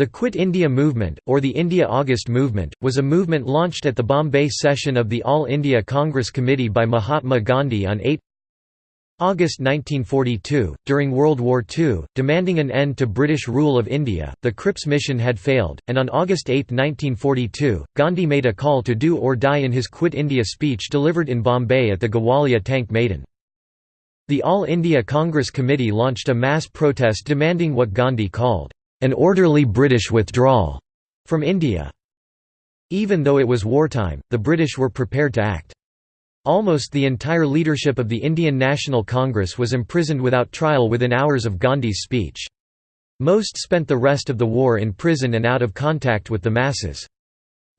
The Quit India Movement, or the India August Movement, was a movement launched at the Bombay session of the All India Congress Committee by Mahatma Gandhi on 8 August 1942, during World War II, demanding an end to British rule of India, the Cripps mission had failed, and on August 8, 1942, Gandhi made a call to do or die in his Quit India speech delivered in Bombay at the Gawalia Tank Maidan. The All India Congress Committee launched a mass protest demanding what Gandhi called, an orderly British withdrawal from India. Even though it was wartime, the British were prepared to act. Almost the entire leadership of the Indian National Congress was imprisoned without trial within hours of Gandhi's speech. Most spent the rest of the war in prison and out of contact with the masses.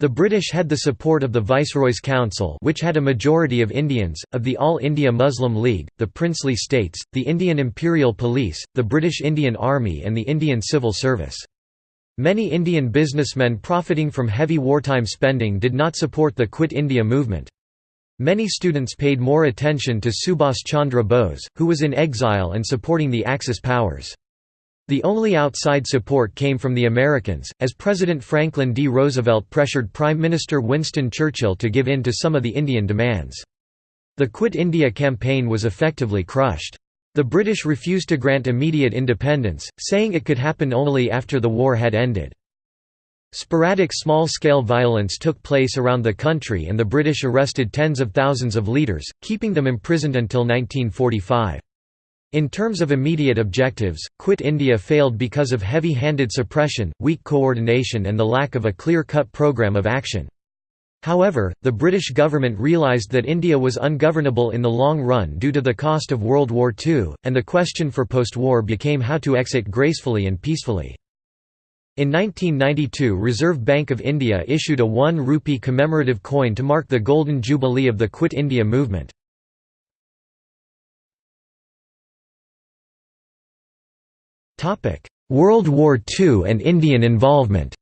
The British had the support of the Viceroy's Council which had a majority of Indians, of the All India Muslim League, the princely states, the Indian Imperial Police, the British Indian Army and the Indian Civil Service. Many Indian businessmen profiting from heavy wartime spending did not support the Quit India movement. Many students paid more attention to Subhas Chandra Bose, who was in exile and supporting the Axis powers. The only outside support came from the Americans, as President Franklin D. Roosevelt pressured Prime Minister Winston Churchill to give in to some of the Indian demands. The Quit India campaign was effectively crushed. The British refused to grant immediate independence, saying it could happen only after the war had ended. Sporadic small-scale violence took place around the country and the British arrested tens of thousands of leaders, keeping them imprisoned until 1945. In terms of immediate objectives, Quit India failed because of heavy-handed suppression, weak coordination and the lack of a clear-cut programme of action. However, the British government realised that India was ungovernable in the long run due to the cost of World War II, and the question for post-war became how to exit gracefully and peacefully. In 1992 Reserve Bank of India issued a 1 rupee commemorative coin to mark the Golden Jubilee of the Quit India movement. World War II and Indian involvement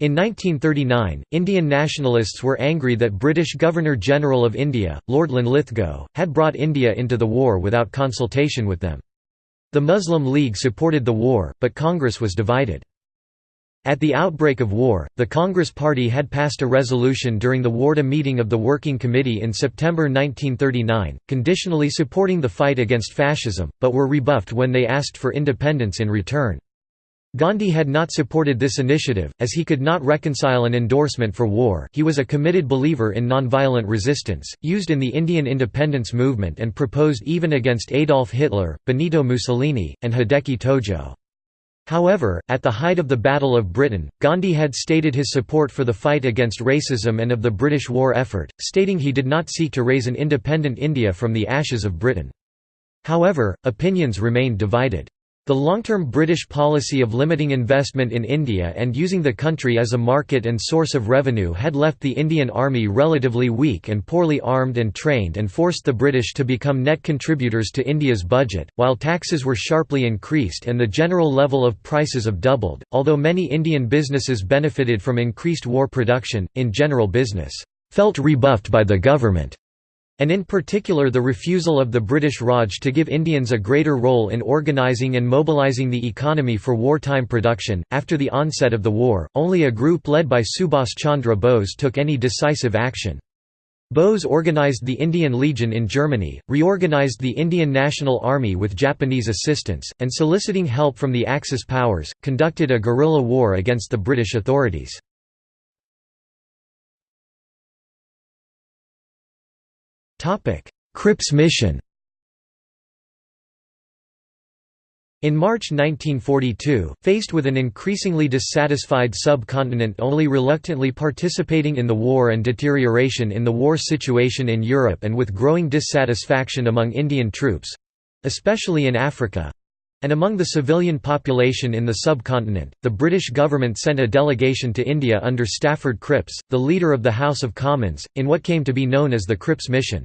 In 1939, Indian nationalists were angry that British Governor-General of India, Lord Linlithgow, had brought India into the war without consultation with them. The Muslim League supported the war, but Congress was divided. At the outbreak of war, the Congress Party had passed a resolution during the Wardha meeting of the Working Committee in September 1939, conditionally supporting the fight against fascism, but were rebuffed when they asked for independence in return. Gandhi had not supported this initiative, as he could not reconcile an endorsement for war he was a committed believer in nonviolent resistance, used in the Indian independence movement and proposed even against Adolf Hitler, Benito Mussolini, and Hideki Tojo. However, at the height of the Battle of Britain, Gandhi had stated his support for the fight against racism and of the British war effort, stating he did not seek to raise an independent India from the ashes of Britain. However, opinions remained divided. The long-term British policy of limiting investment in India and using the country as a market and source of revenue had left the Indian Army relatively weak and poorly armed and trained and forced the British to become net contributors to India's budget, while taxes were sharply increased and the general level of prices have doubled. Although many Indian businesses benefited from increased war production, in general business felt rebuffed by the government and in particular the refusal of the British Raj to give Indians a greater role in organising and mobilising the economy for wartime production. After the onset of the war, only a group led by Subhas Chandra Bose took any decisive action. Bose organised the Indian Legion in Germany, reorganised the Indian National Army with Japanese assistance, and soliciting help from the Axis powers, conducted a guerrilla war against the British authorities. Cripps mission In March 1942, faced with an increasingly dissatisfied subcontinent only reluctantly participating in the war and deterioration in the war situation in Europe and with growing dissatisfaction among Indian troops—especially in Africa, and among the civilian population in the subcontinent, the British government sent a delegation to India under Stafford Cripps, the leader of the House of Commons, in what came to be known as the Cripps Mission.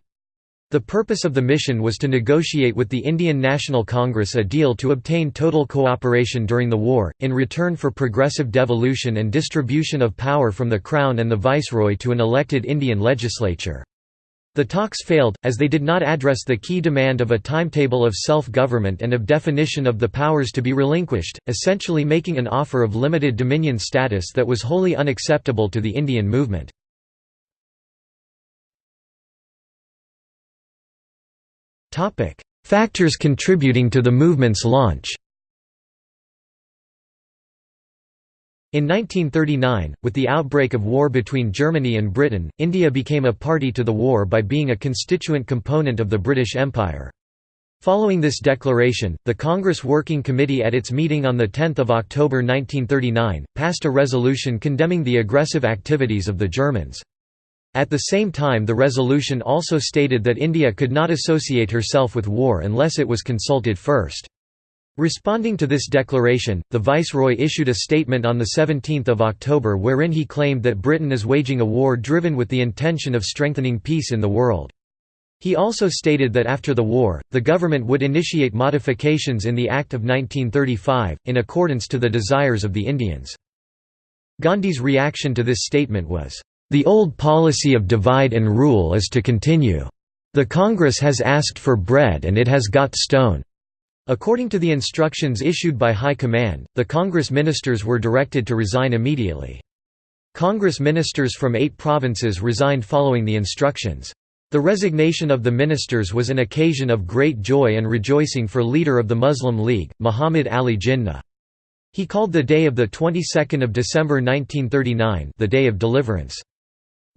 The purpose of the mission was to negotiate with the Indian National Congress a deal to obtain total cooperation during the war, in return for progressive devolution and distribution of power from the Crown and the Viceroy to an elected Indian legislature. The talks failed, as they did not address the key demand of a timetable of self-government and of definition of the powers to be relinquished, essentially making an offer of limited dominion status that was wholly unacceptable to the Indian movement. Factors contributing to the movement's launch In 1939, with the outbreak of war between Germany and Britain, India became a party to the war by being a constituent component of the British Empire. Following this declaration, the Congress Working Committee at its meeting on 10 October 1939, passed a resolution condemning the aggressive activities of the Germans. At the same time the resolution also stated that India could not associate herself with war unless it was consulted first. Responding to this declaration, the Viceroy issued a statement on 17 October wherein he claimed that Britain is waging a war driven with the intention of strengthening peace in the world. He also stated that after the war, the government would initiate modifications in the Act of 1935, in accordance to the desires of the Indians. Gandhi's reaction to this statement was, "...the old policy of divide and rule is to continue. The Congress has asked for bread and it has got stone." According to the instructions issued by High Command, the Congress ministers were directed to resign immediately. Congress ministers from eight provinces resigned following the instructions. The resignation of the ministers was an occasion of great joy and rejoicing for leader of the Muslim League, Muhammad Ali Jinnah. He called the day of the 22nd of December 1939 the Day of Deliverance.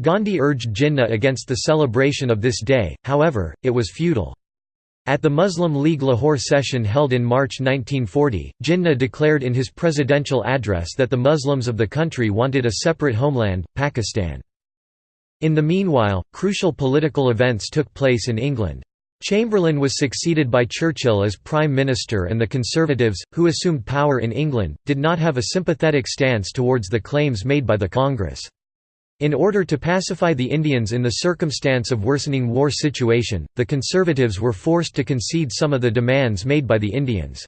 Gandhi urged Jinnah against the celebration of this day, however, it was futile. At the Muslim League Lahore session held in March 1940, Jinnah declared in his presidential address that the Muslims of the country wanted a separate homeland, Pakistan. In the meanwhile, crucial political events took place in England. Chamberlain was succeeded by Churchill as Prime Minister and the Conservatives, who assumed power in England, did not have a sympathetic stance towards the claims made by the Congress. In order to pacify the Indians in the circumstance of worsening war situation, the Conservatives were forced to concede some of the demands made by the Indians.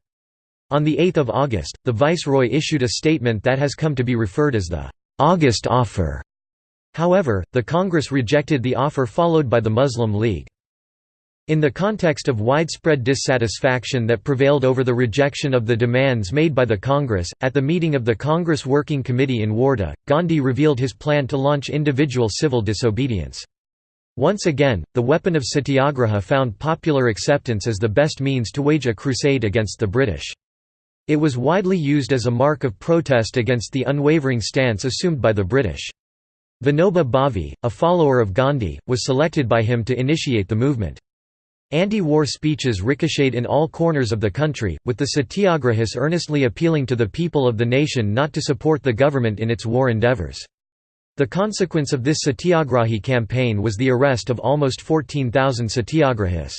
On 8 August, the Viceroy issued a statement that has come to be referred as the «August Offer». However, the Congress rejected the offer followed by the Muslim League. In the context of widespread dissatisfaction that prevailed over the rejection of the demands made by the Congress, at the meeting of the Congress Working Committee in Wardha, Gandhi revealed his plan to launch individual civil disobedience. Once again, the weapon of satyagraha found popular acceptance as the best means to wage a crusade against the British. It was widely used as a mark of protest against the unwavering stance assumed by the British. Vinoba Bhave, a follower of Gandhi, was selected by him to initiate the movement. Anti-war speeches ricocheted in all corners of the country, with the satyagrahis earnestly appealing to the people of the nation not to support the government in its war endeavours. The consequence of this satyagrahi campaign was the arrest of almost 14,000 satyagrahis.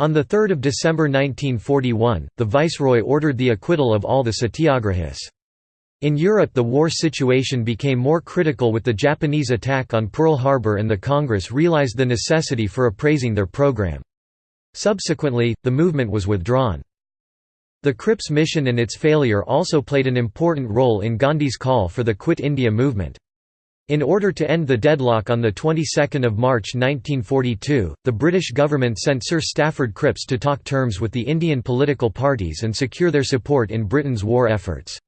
On 3 December 1941, the viceroy ordered the acquittal of all the satyagrahis. In Europe the war situation became more critical with the Japanese attack on Pearl Harbor and the Congress realized the necessity for appraising their program. Subsequently, the movement was withdrawn. The Cripps mission and its failure also played an important role in Gandhi's call for the Quit India movement. In order to end the deadlock on the 22nd of March 1942, the British government sent Sir Stafford Cripps to talk terms with the Indian political parties and secure their support in Britain's war efforts.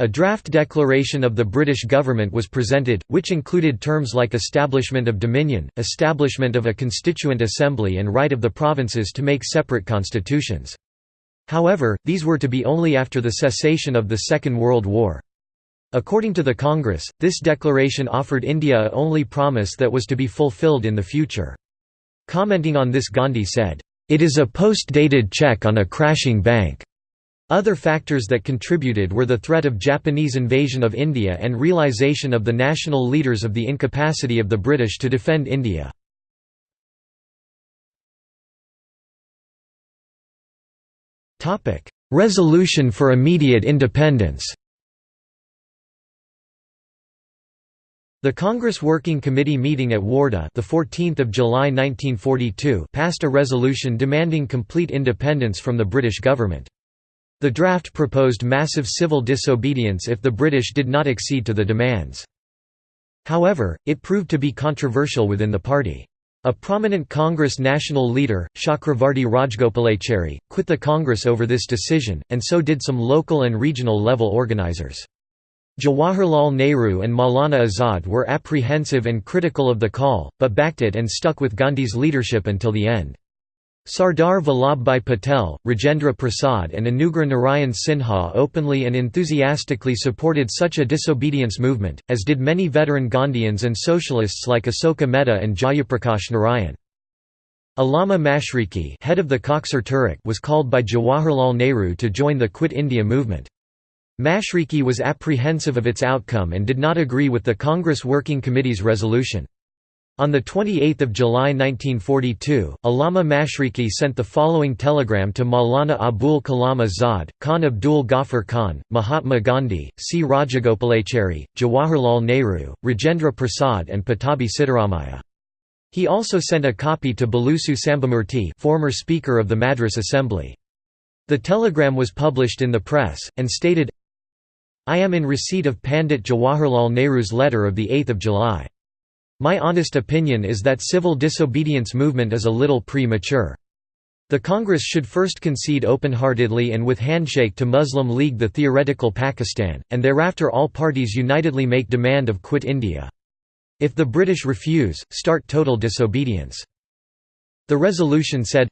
A draft declaration of the British government was presented, which included terms like establishment of dominion, establishment of a constituent assembly and right of the provinces to make separate constitutions. However, these were to be only after the cessation of the Second World War. According to the Congress, this declaration offered India a only promise that was to be fulfilled in the future. Commenting on this Gandhi said, "...it is a post-dated check on a crashing bank." Other factors that contributed were the threat of Japanese invasion of India and realization of the national leaders of the incapacity of the British to defend India. Resolution for immediate independence The Congress Working Committee meeting at Wardha the 14th of July 1942 passed a resolution demanding complete independence from the British government. The draft proposed massive civil disobedience if the British did not accede to the demands. However, it proved to be controversial within the party. A prominent Congress national leader, Chakravarti Rajagopalachari, quit the Congress over this decision, and so did some local and regional level organizers. Jawaharlal Nehru and Maulana Azad were apprehensive and critical of the call, but backed it and stuck with Gandhi's leadership until the end. Sardar Vallabhbhai Patel, Rajendra Prasad and Anugrah Narayan Sinha openly and enthusiastically supported such a disobedience movement, as did many veteran Gandhians and socialists like Asoka Mehta and Jayaprakash Narayan. Allama Mashriqi head of the Tehreek was called by Jawaharlal Nehru to join the Quit India movement. Mashriqi was apprehensive of its outcome and did not agree with the Congress Working Committee's resolution. On 28 July 1942, Allama Mashriqi sent the following telegram to Maulana Abul Kalam Azad, Khan Abdul Ghaffar Khan, Mahatma Gandhi, C. Rajagopalachari, Jawaharlal Nehru, Rajendra Prasad and Pattabhi Sitaramaiah. He also sent a copy to Balusu Sambamurti former Speaker of the Madras Assembly. The telegram was published in the press, and stated, I am in receipt of Pandit Jawaharlal Nehru's letter of 8 July. My honest opinion is that civil disobedience movement is a little premature. The Congress should first concede open-heartedly and with handshake to Muslim League the theoretical Pakistan, and thereafter all parties unitedly make demand of quit India. If the British refuse, start total disobedience. The resolution said,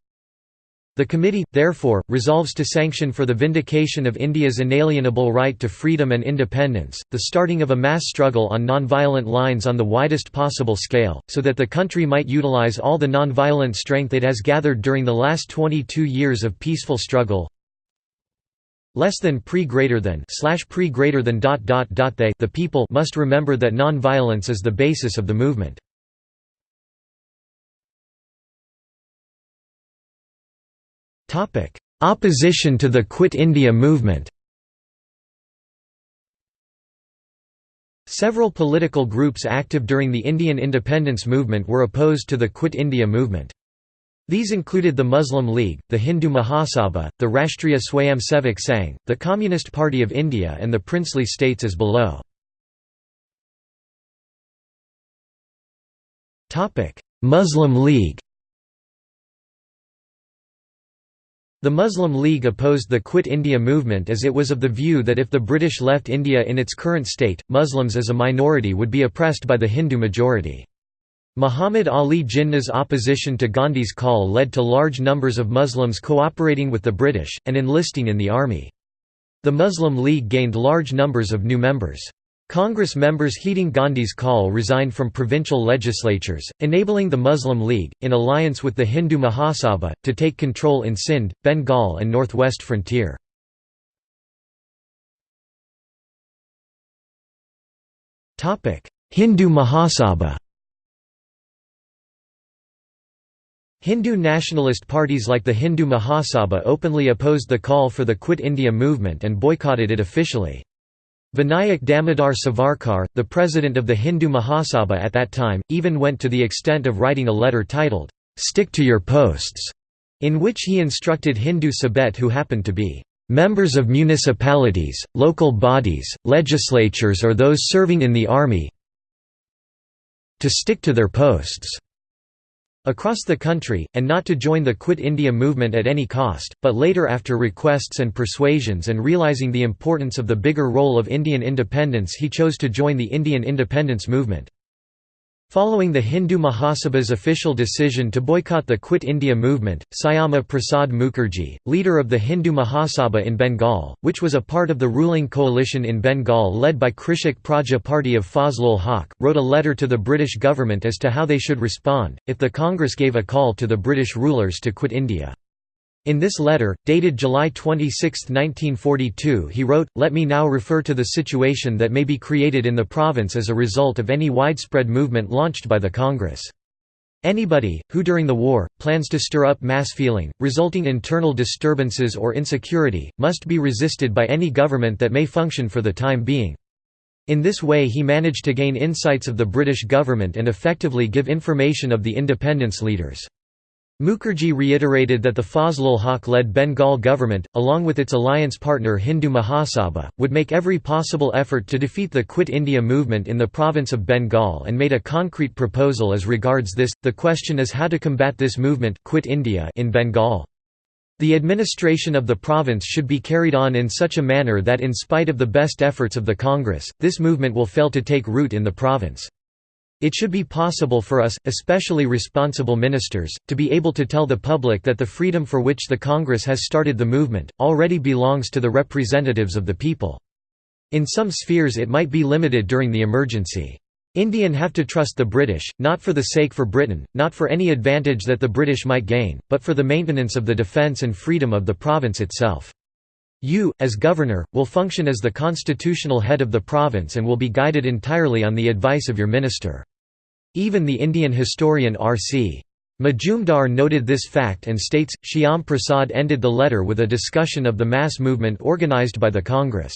the committee, therefore, resolves to sanction for the vindication of India's inalienable right to freedom and independence, the starting of a mass struggle on nonviolent lines on the widest possible scale, so that the country might utilize all the nonviolent strength it has gathered during the last 22 years of peaceful struggle, less than pre greater than slash pre greater than dot dot dot they the people must remember that non-violence is the basis of the movement. Opposition to the Quit India movement Several political groups active during the Indian independence movement were opposed to the Quit India movement. These included the Muslim League, the Hindu Mahasabha, the Rashtriya Swayamsevak Sangh, the Communist Party of India and the princely states as below. Muslim League The Muslim League opposed the Quit India movement as it was of the view that if the British left India in its current state, Muslims as a minority would be oppressed by the Hindu majority. Muhammad Ali Jinnah's opposition to Gandhi's call led to large numbers of Muslims cooperating with the British, and enlisting in the army. The Muslim League gained large numbers of new members. Congress members heeding Gandhi's call resigned from provincial legislatures, enabling the Muslim League, in alliance with the Hindu Mahasabha, to take control in Sindh, Bengal and northwest frontier. Hindu Mahasabha Hindu nationalist parties like the Hindu Mahasabha openly opposed the call for the Quit India movement and boycotted it officially. Vinayak Damodar Savarkar, the president of the Hindu Mahasabha at that time, even went to the extent of writing a letter titled, "'Stick to Your Posts'", in which he instructed Hindu Sabhaites who happened to be "'members of municipalities, local bodies, legislatures or those serving in the army to stick to their posts' across the country, and not to join the Quit India movement at any cost, but later after requests and persuasions and realising the importance of the bigger role of Indian independence he chose to join the Indian independence movement. Following the Hindu Mahasabha's official decision to boycott the Quit India movement, Syama Prasad Mukherjee, leader of the Hindu Mahasabha in Bengal, which was a part of the ruling coalition in Bengal led by Krishak Praja Party of Fazlul Haq, wrote a letter to the British government as to how they should respond, if the Congress gave a call to the British rulers to quit India. In this letter, dated July 26, 1942 he wrote, Let me now refer to the situation that may be created in the province as a result of any widespread movement launched by the Congress. Anybody, who during the war, plans to stir up mass feeling, resulting in internal disturbances or insecurity, must be resisted by any government that may function for the time being. In this way he managed to gain insights of the British government and effectively give information of the independence leaders. Mukherjee reiterated that the Fazlul Haq-led Bengal government, along with its alliance partner Hindu Mahasabha, would make every possible effort to defeat the Quit India movement in the province of Bengal and made a concrete proposal as regards this. The question is how to combat this movement Quit India in Bengal. The administration of the province should be carried on in such a manner that in spite of the best efforts of the Congress, this movement will fail to take root in the province. It should be possible for us, especially responsible ministers, to be able to tell the public that the freedom for which the Congress has started the movement, already belongs to the representatives of the people. In some spheres it might be limited during the emergency. Indian have to trust the British, not for the sake for Britain, not for any advantage that the British might gain, but for the maintenance of the defence and freedom of the province itself. You, as governor, will function as the constitutional head of the province and will be guided entirely on the advice of your minister. Even the Indian historian R.C. Majumdar noted this fact and states, Shyam Prasad ended the letter with a discussion of the mass movement organized by the Congress.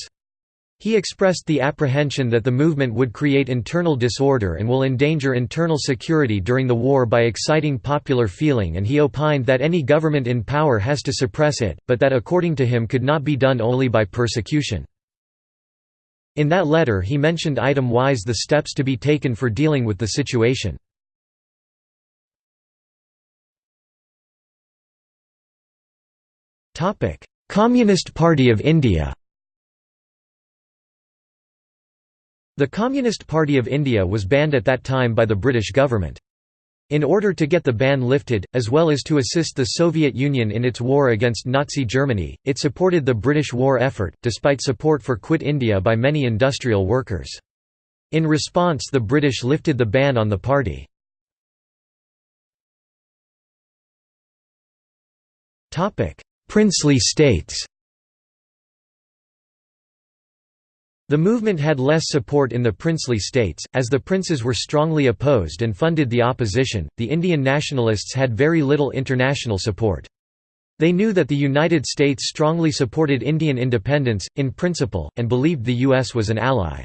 He expressed the apprehension that the movement would create internal disorder and will endanger internal security during the war by exciting popular feeling and he opined that any government in power has to suppress it, but that according to him could not be done only by persecution. In that letter he mentioned item-wise the steps to be taken for dealing with the situation. Communist Party of India The Communist Party of India was banned at that time by the British government. In order to get the ban lifted, as well as to assist the Soviet Union in its war against Nazi Germany, it supported the British war effort, despite support for Quit India by many industrial workers. In response the British lifted the ban on the party. Princely states The movement had less support in the princely states, as the princes were strongly opposed and funded the opposition. The Indian nationalists had very little international support. They knew that the United States strongly supported Indian independence, in principle, and believed the U.S. was an ally.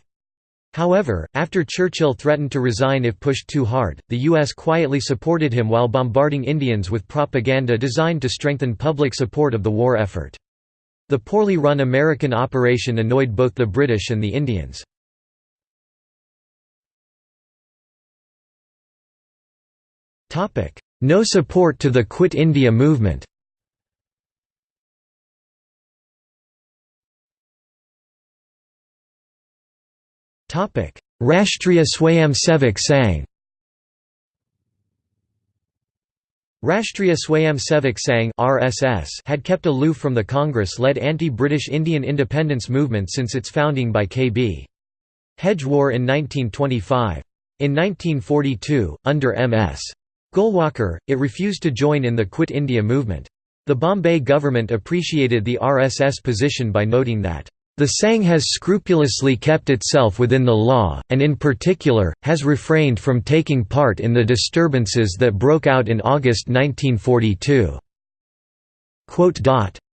However, after Churchill threatened to resign if pushed too hard, the U.S. quietly supported him while bombarding Indians with propaganda designed to strengthen public support of the war effort. The poorly run American operation annoyed both the British and the Indians. No support to the Quit India movement. Rashtriya Swayamsevak Sangh Rashtriya Swayamsevak Sangh (RSS) had kept aloof from the Congress-led anti-British Indian independence movement since its founding by K.B. Hedgewar in 1925. In 1942, under M.S. Golwalkar, it refused to join in the Quit India movement. The Bombay government appreciated the RSS position by noting that the Sangh has scrupulously kept itself within the law, and in particular, has refrained from taking part in the disturbances that broke out in August 1942.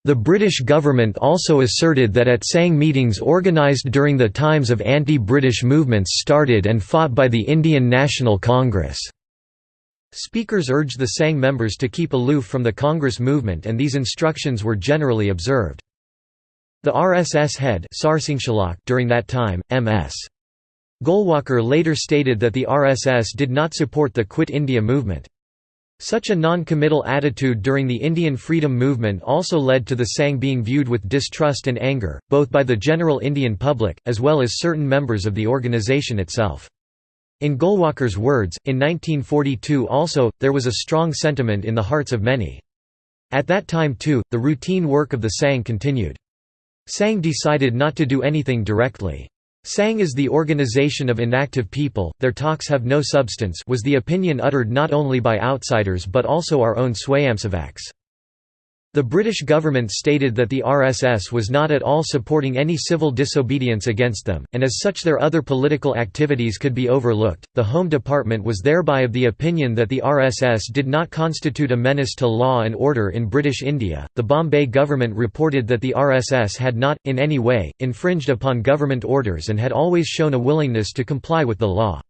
The British government also asserted that at Sangh meetings organised during the times of anti-British movements started and fought by the Indian National Congress. Speakers urged the Sangh members to keep aloof from the Congress movement and these instructions were generally observed. The RSS head during that time, M.S. Golwalkar later stated that the RSS did not support the Quit India movement. Such a non-committal attitude during the Indian freedom movement also led to the Sangh being viewed with distrust and anger, both by the general Indian public, as well as certain members of the organisation itself. In Golwalkar's words, in 1942 also, there was a strong sentiment in the hearts of many. At that time too, the routine work of the Sangh continued. Sangh decided not to do anything directly. Sangh is the organization of inactive people, their talks have no substance was the opinion uttered not only by outsiders but also our own Swayamsevaks. The British government stated that the RSS was not at all supporting any civil disobedience against them, and as such their other political activities could be overlooked. The Home Department was thereby of the opinion that the RSS did not constitute a menace to law and order in British India. The Bombay government reported that the RSS had not, in any way, infringed upon government orders and had always shown a willingness to comply with the law.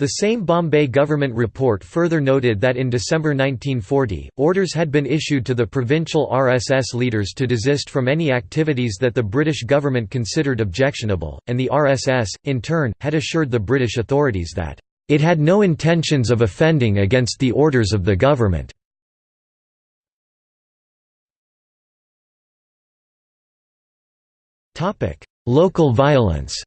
The same Bombay government report further noted that in December 1940, orders had been issued to the provincial RSS leaders to desist from any activities that the British government considered objectionable, and the RSS, in turn, had assured the British authorities that, "...it had no intentions of offending against the orders of the government." Local violence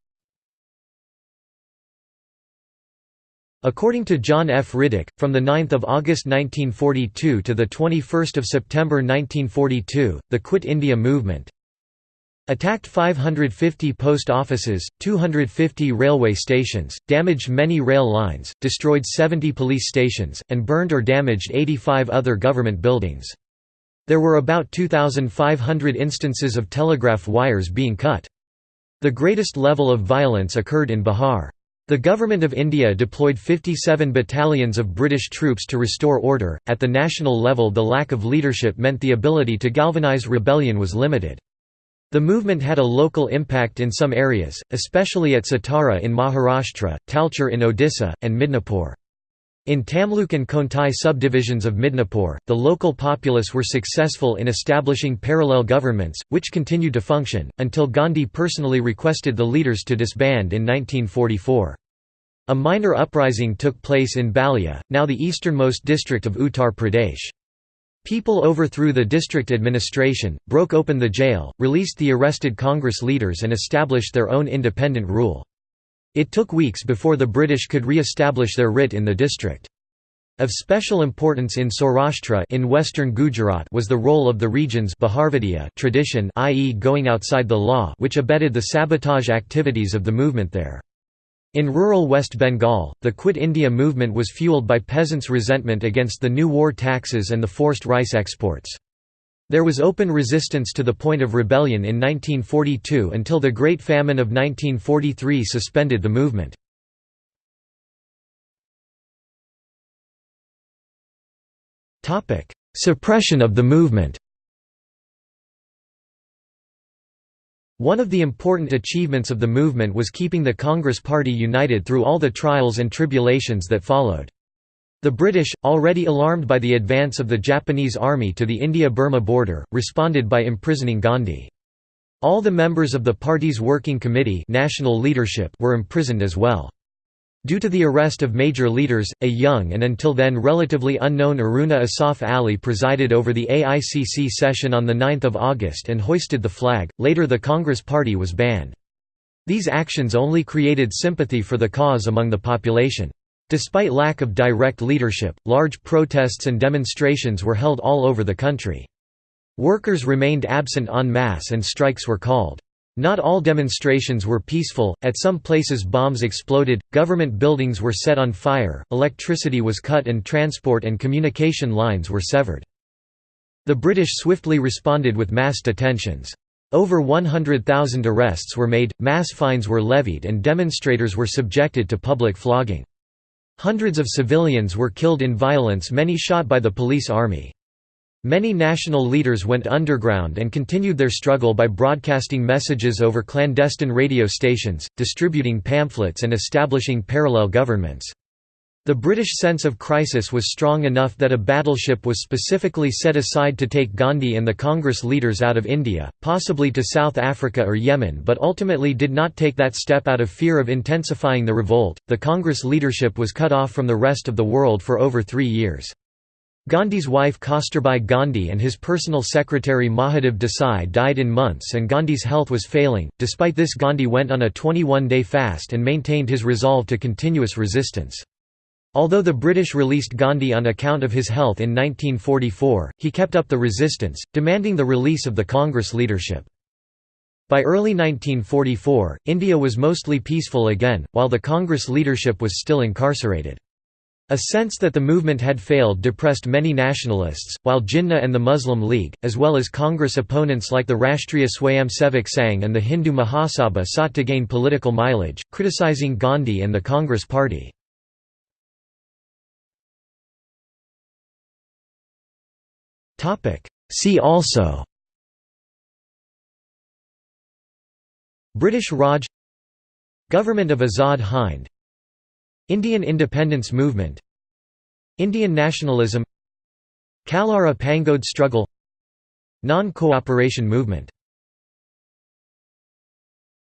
According to John F. Riddick, from 9 August 1942 to 21 September 1942, the Quit India movement attacked 550 post offices, 250 railway stations, damaged many rail lines, destroyed 70 police stations, and burned or damaged 85 other government buildings. There were about 2,500 instances of telegraph wires being cut. The greatest level of violence occurred in Bihar. The Government of India deployed 57 battalions of British troops to restore order. At the national level, the lack of leadership meant the ability to galvanise rebellion was limited. The movement had a local impact in some areas, especially at Satara in Maharashtra, Talcher in Odisha, and Midnapore. In Tamluk and Kontai subdivisions of Midnapore, the local populace were successful in establishing parallel governments, which continued to function, until Gandhi personally requested the leaders to disband in 1944. A minor uprising took place in Ballia, now the easternmost district of Uttar Pradesh. People overthrew the district administration, broke open the jail, released the arrested Congress leaders and established their own independent rule. It took weeks before the British could re-establish their writ in the district. Of special importance in Saurashtra in western Gujarat was the role of the region's tradition i.e. going outside the law which abetted the sabotage activities of the movement there. In rural West Bengal, the Quit India movement was fueled by peasants' resentment against the new war taxes and the forced rice exports. There was open resistance to the point of rebellion in 1942 until the Great Famine of 1943 suspended the movement. Suppression of the movement One of the important achievements of the movement was keeping the Congress Party united through all the trials and tribulations that followed. The British, already alarmed by the advance of the Japanese army to the India-Burma border, responded by imprisoning Gandhi. All the members of the party's working committee national leadership were imprisoned as well. Due to the arrest of major leaders, a young and until then relatively unknown Aruna Asaf Ali presided over the AICC session on 9 August and hoisted the flag, later the Congress Party was banned. These actions only created sympathy for the cause among the population. Despite lack of direct leadership, large protests and demonstrations were held all over the country. Workers remained absent en masse and strikes were called. Not all demonstrations were peaceful, at some places bombs exploded, government buildings were set on fire, electricity was cut and transport and communication lines were severed. The British swiftly responded with mass detentions. Over 100,000 arrests were made, mass fines were levied and demonstrators were subjected to public flogging. Hundreds of civilians were killed in violence many shot by the police army. Many national leaders went underground and continued their struggle by broadcasting messages over clandestine radio stations, distributing pamphlets and establishing parallel governments. The British sense of crisis was strong enough that a battleship was specifically set aside to take Gandhi and the Congress leaders out of India, possibly to South Africa or Yemen, but ultimately did not take that step out of fear of intensifying the revolt. The Congress leadership was cut off from the rest of the world for over three years. Gandhi's wife Kasturbai Gandhi and his personal secretary Mahadev Desai died in months and Gandhi's health was failing. Despite this Gandhi went on a 21-day fast and maintained his resolve to continuous resistance. Although the British released Gandhi on account of his health in 1944, he kept up the resistance, demanding the release of the Congress leadership. By early 1944, India was mostly peaceful again, while the Congress leadership was still incarcerated. A sense that the movement had failed depressed many nationalists, while Jinnah and the Muslim League, as well as Congress opponents like the Rashtriya Swayamsevak Sangh and the Hindu Mahasabha sought to gain political mileage, criticizing Gandhi and the Congress Party. See also British Raj Government of Azad Hind Indian independence movement Indian nationalism Kallara Pangode struggle Non-cooperation movement